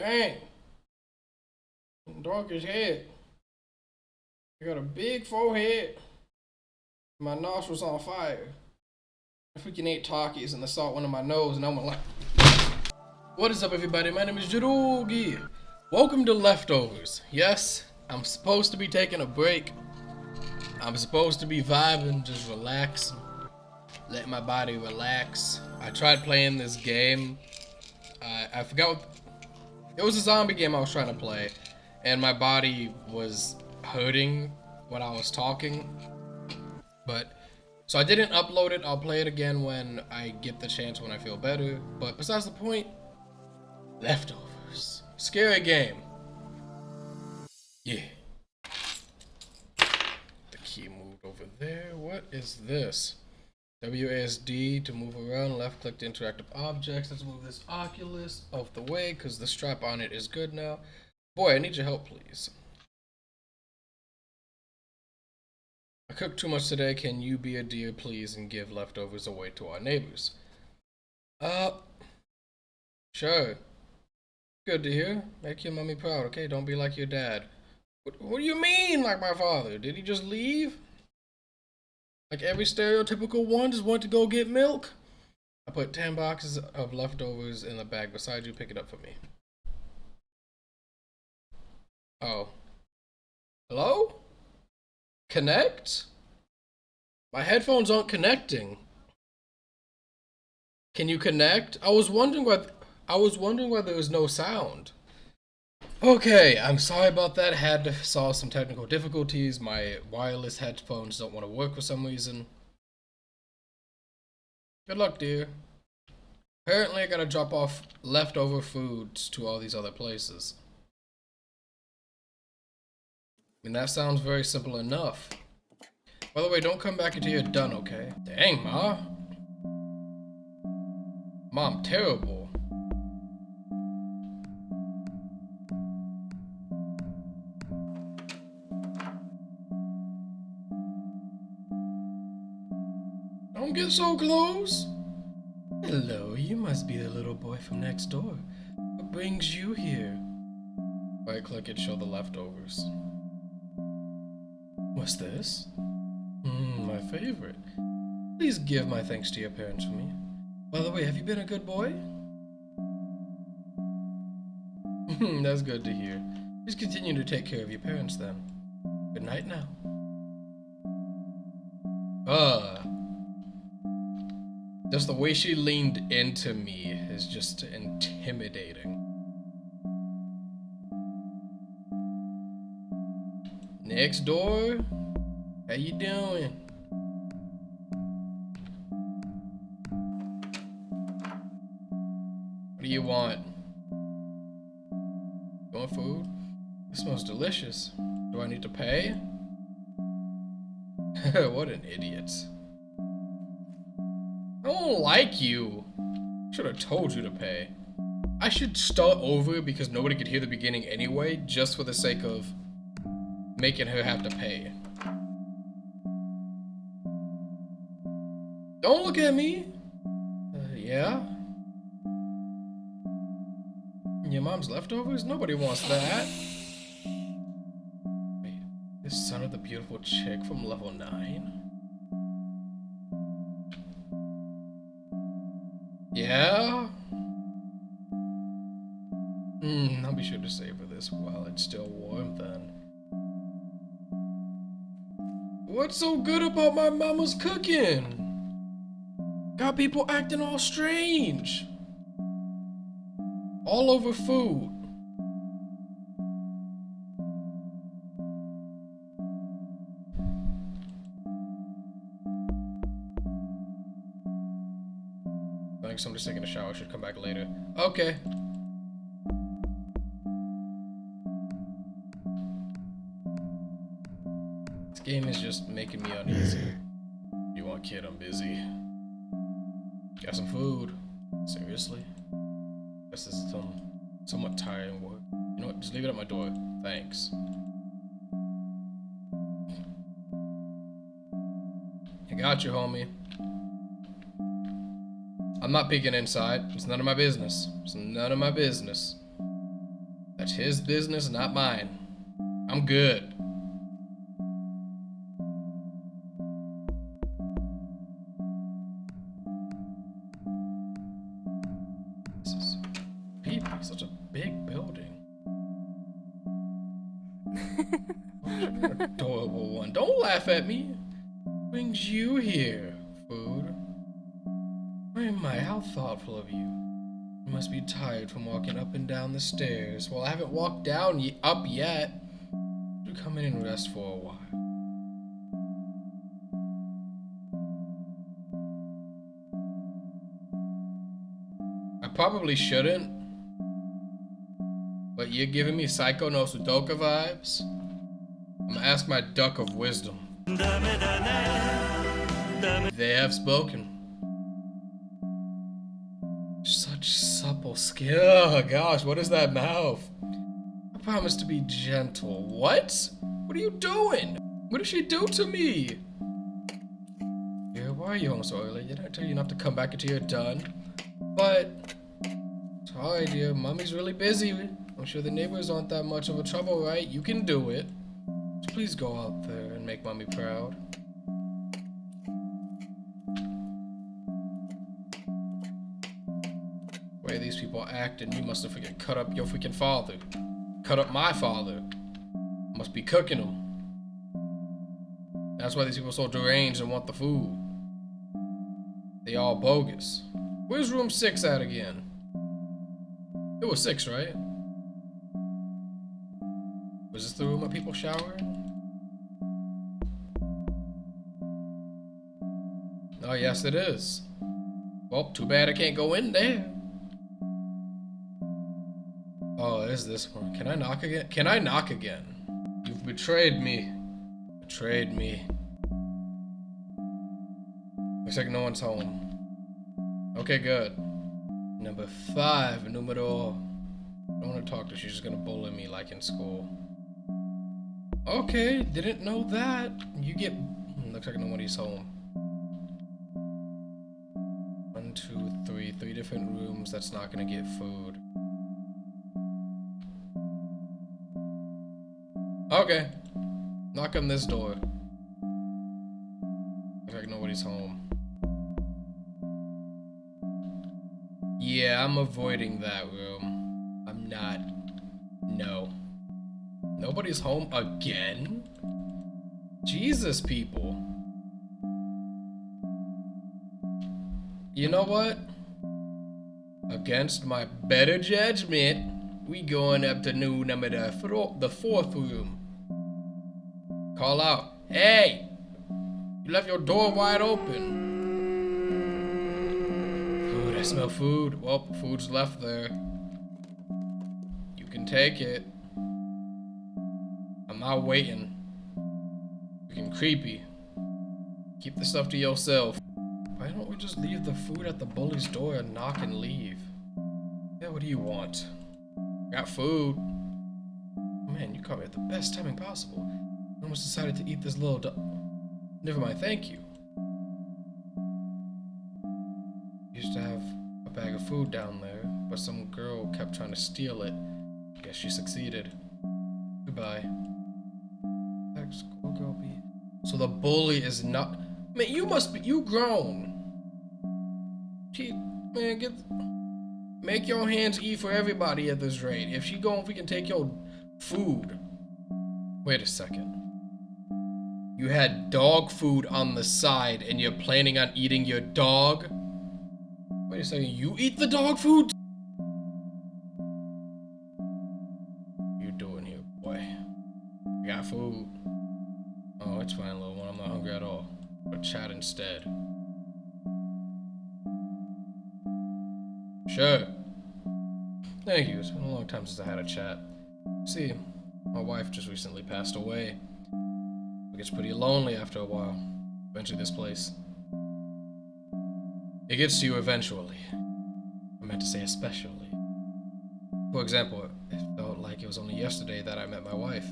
Dang. Dark as head. I got a big forehead. My nostrils on fire. I freaking ate Takis and the salt went in my nose and I'm like. What is up everybody? My name is Jirugi. Welcome to Leftovers. Yes, I'm supposed to be taking a break. I'm supposed to be vibing, just relaxing. Let my body relax. I tried playing this game. I, I forgot what... It was a zombie game I was trying to play. And my body was hurting when I was talking. But... So I didn't upload it. I'll play it again when I get the chance when I feel better. But besides the point, Leftovers. Scary game. Yeah. The key moved over there. What is this? WASD to move around, left click to interactive objects. Let's move this Oculus off the way because the strap on it is good now. Boy, I need your help, please. I cooked too much today. Can you be a dear, please, and give leftovers away to our neighbors? Uh, sure. Good to hear. Make your mommy proud, okay? Don't be like your dad. What, what do you mean, like my father? Did he just leave? Like every stereotypical one just went to go get milk? I put 10 boxes of leftovers in the bag beside you. Pick it up for me. Oh. Hello? Connect? My headphones aren't connecting. Can you connect? I was wondering why I was wondering why there was no sound. Okay, I'm sorry about that. Had to solve some technical difficulties. My wireless headphones don't want to work for some reason. Good luck, dear. Apparently, I gotta drop off leftover foods to all these other places. I mean, that sounds very simple enough. By the way, don't come back until you're done, okay? Dang, Ma. Mom, terrible. Get so close. Hello, you must be the little boy from next door. What brings you here? Right click it, show the leftovers. What's this? Hmm, my favorite. Please give my thanks to your parents for me. By the way, have you been a good boy? Hmm, that's good to hear. Please continue to take care of your parents then. Good night now. Uh, just the way she leaned into me is just intimidating. Next door, how you doing? What do you want? You want food? It smells delicious. Do I need to pay? what an idiot don't like you. Should have told you to pay. I should start over because nobody could hear the beginning anyway, just for the sake of making her have to pay. Don't look at me. Uh, yeah? Your mom's leftovers? Nobody wants that. Wait, this son of the beautiful chick from level 9? Yeah? Hmm, I'll be sure to savor this while it's still warm then. What's so good about my mama's cooking? Got people acting all strange. All over food. Somebody's taking a shower. Should come back later. Okay. This game is just making me uneasy. You want kid, I'm busy. Got some food. Seriously? This is some somewhat tiring work. You know what? Just leave it at my door. Thanks. I got you, homie. I'm not peeking inside. It's none of my business. It's none of my business. That's his business, not mine. I'm good. This is such a big building. Adorable one. Don't laugh at me. Brings you here, How thoughtful of you. You must be tired from walking up and down the stairs. Well, I haven't walked down y up yet. Do come in and rest for a while. I probably shouldn't. But you're giving me Psycho no Sudoka vibes. I'm gonna ask my duck of wisdom. They have spoken. Oh gosh, what is that mouth? I promise to be gentle. What? What are you doing? What did she do to me? Yeah, why are you home so early? Did I tell you not to come back until you're done? But sorry, dear. Mommy's really busy. I'm sure the neighbors aren't that much of a trouble, right? You can do it. So please go out there and make mommy proud. Way these people act, and you must have freaking cut up your freaking father. Cut up my father. Must be cooking them. That's why these people are so deranged and want the food. They all bogus. Where's room six at again? It was six, right? Was this the room of people showering? Oh, yes, it is. Well, too bad I can't go in there. Is this one. Can I knock again? Can I knock again? You've betrayed me. Betrayed me. Looks like no one's home. Okay, good. Number five, numero. I don't want to talk to her. She's just gonna bully me like in school. Okay, didn't know that. You get. hmm, Looks like nobody's home. One, two, three. Three different rooms. That's not gonna get food. Okay. Knock on this door. Looks like nobody's home. Yeah, I'm avoiding that room. I'm not. No. Nobody's home again? Jesus, people. You know what? Against my better judgment, we going up to new number the, the fourth room. Call out, hey! You left your door wide open. Food, I smell food. Well, food's left there. You can take it. I'm not waiting. Freaking creepy. Keep the stuff to yourself. Why don't we just leave the food at the bully's door and knock and leave? Yeah, what do you want? Got food. Man, you caught me at the best timing possible. I almost decided to eat this little du- Never mind, thank you. Used to have a bag of food down there, but some girl kept trying to steal it. Guess she succeeded. Goodbye. Back school, girl B. So the bully is not. Man, you must be. You grown. She, man, get. Make your hands eat for everybody at this rate. If she go, if we can take your food. Wait a second. You had dog food on the side and you're planning on eating your dog? Wait a second, you eat the dog food? You doing here, boy? I got food. Oh, it's fine, little one. I'm not hungry at all. But chat instead. Sure. Thank you. It's been a long time since I had a chat. See, my wife just recently passed away. Gets pretty lonely after a while. Eventually, this place. It gets to you eventually. I meant to say especially. For example, it felt like it was only yesterday that I met my wife.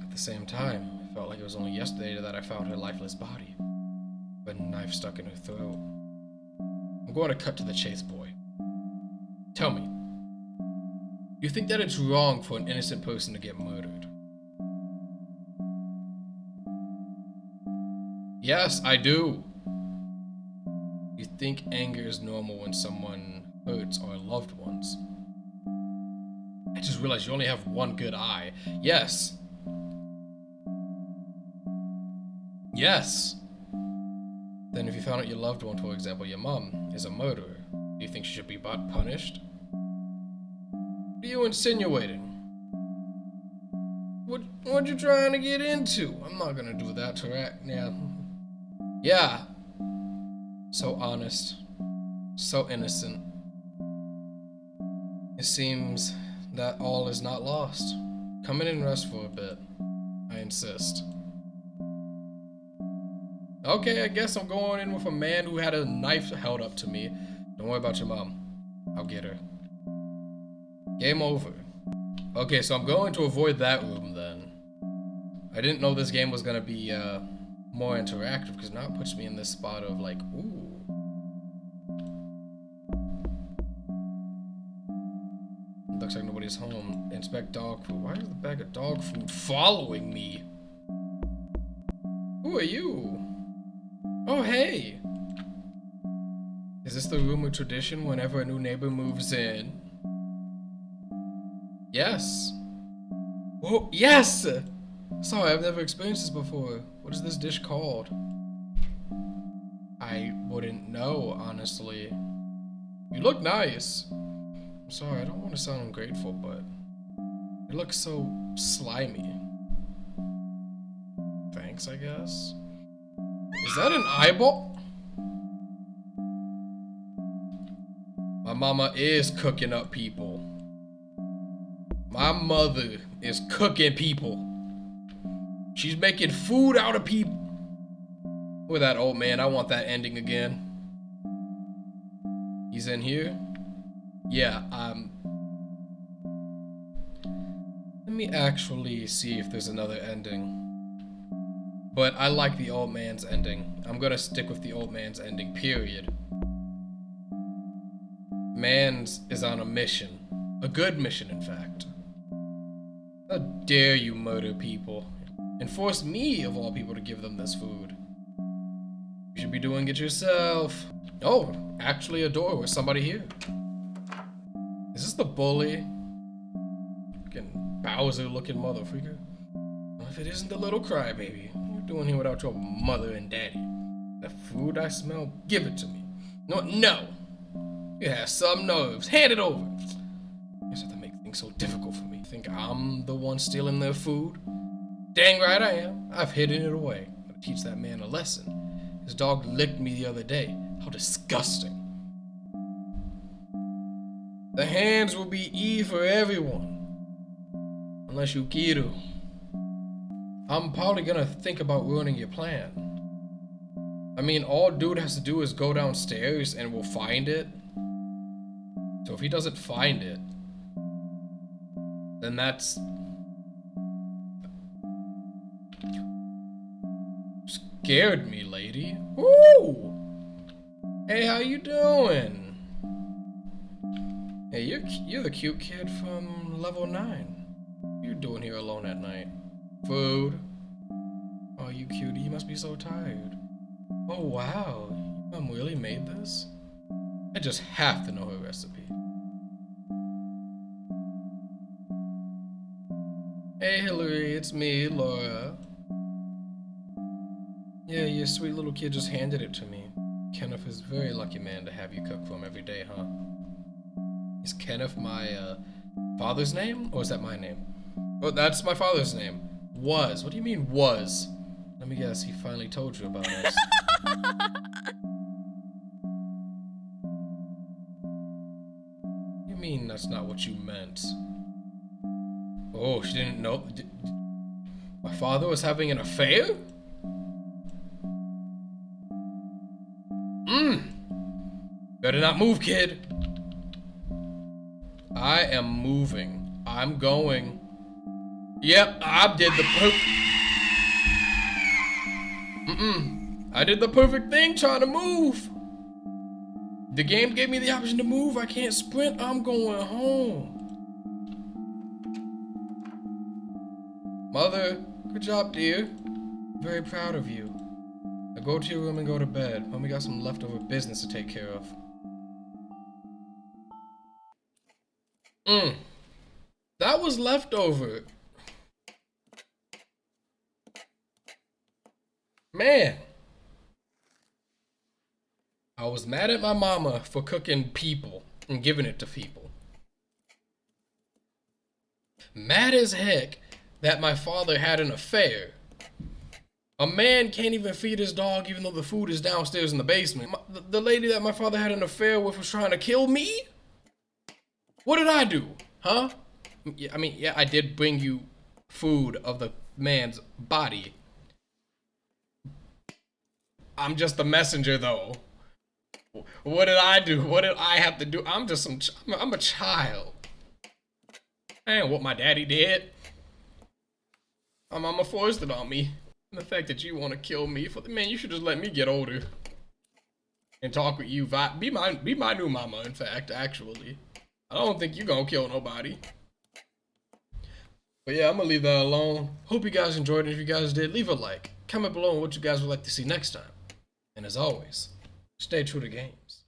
At the same time, it felt like it was only yesterday that I found her lifeless body. With a knife stuck in her throat. I'm going to cut to the chase, boy. Tell me, You think that it's wrong for an innocent person to get murdered? Yes, I do. You think anger is normal when someone hurts our loved ones? I just realized you only have one good eye. Yes. Yes. Then if you found out your loved one, for example, your mom, is a murderer, do you think she should be but punished? What are you insinuating? What what you trying to get into? I'm not gonna do that to her. Yeah. Yeah. So honest. So innocent. It seems that all is not lost. Come in and rest for a bit. I insist. Okay, I guess I'm going in with a man who had a knife held up to me. Don't worry about your mom. I'll get her. Game over. Okay, so I'm going to avoid that room then. I didn't know this game was gonna be uh, more interactive because now it puts me in this spot of like, ooh. Looks like nobody's home. Inspect dog food. Why is the bag of dog food following me? Who are you? Oh, hey! Is this the room of tradition whenever a new neighbor moves in? Yes. Oh, yes! Sorry, I've never experienced this before. What is this dish called? I wouldn't know, honestly. You look nice. I'm sorry, I don't want to sound ungrateful, but you look so slimy. Thanks, I guess. Is that an eyeball? My mama is cooking up people. My mother is cooking people. She's making food out of people. With that old man, I want that ending again. He's in here? Yeah, um... Let me actually see if there's another ending. But I like the old man's ending. I'm gonna stick with the old man's ending, period. Mans is on a mission. A good mission, in fact. How dare you murder people? And force me, of all people, to give them this food. You should be doing it yourself. Oh, actually a door with somebody here. Is this the bully? Fucking Bowser looking motherfucker. If it isn't the little crybaby, you're you doing here without your mother and daddy. The food I smell, give it to me. No, no. You have some nerves. Hand it over. Have to make things so difficult for me. Think I'm the one stealing their food? Dang right I am. I've hidden it away. Gotta teach that man a lesson. His dog licked me the other day. How disgusting. The hands will be E for everyone. Unless you Kiru. I'm probably gonna think about ruining your plan. I mean, all dude has to do is go downstairs and we'll find it. So if he doesn't find it, then that's scared me, lady. Ooh! Hey, how you doing? Hey, you're, you're the cute kid from level 9. What you doing here alone at night? Food? Oh, you cutie, you must be so tired. Oh, wow. Your mom really made this? I just have to know her recipe. Hey, Hillary, it's me, Laura. Yeah, your sweet little kid just handed it to me. Kenneth is a very lucky man to have you cook for him every day, huh? Is Kenneth my uh, father's name, or is that my name? Oh, that's my father's name. Was. What do you mean, was? Let me guess, he finally told you about us. you mean that's not what you meant? Oh, she didn't know. Did, my father was having an affair? Better not move, kid. I am moving. I'm going. Yep, I did the poop. Mm-mm. I did the perfect thing trying to move. The game gave me the option to move. I can't sprint. I'm going home. Mother, good job, dear. Very proud of you. Now go to your room and go to bed. Mommy got some leftover business to take care of. Mmm. That was leftover. Man. I was mad at my mama for cooking people and giving it to people. Mad as heck that my father had an affair. A man can't even feed his dog even though the food is downstairs in the basement. My, the lady that my father had an affair with was trying to kill me? What did I do? Huh? I mean, yeah, I did bring you food of the man's body. I'm just the messenger, though. What did I do? What did I have to do? I'm just some. I'm a child. And what my daddy did. My mama forced it on me. And the fact that you want to kill me for the man, you should just let me get older and talk with you. Be my be my new mama. In fact, actually, I don't think you're gonna kill nobody. But yeah, I'm gonna leave that alone. Hope you guys enjoyed it. If you guys did, leave a like. Comment below on what you guys would like to see next time. And as always, stay true to game.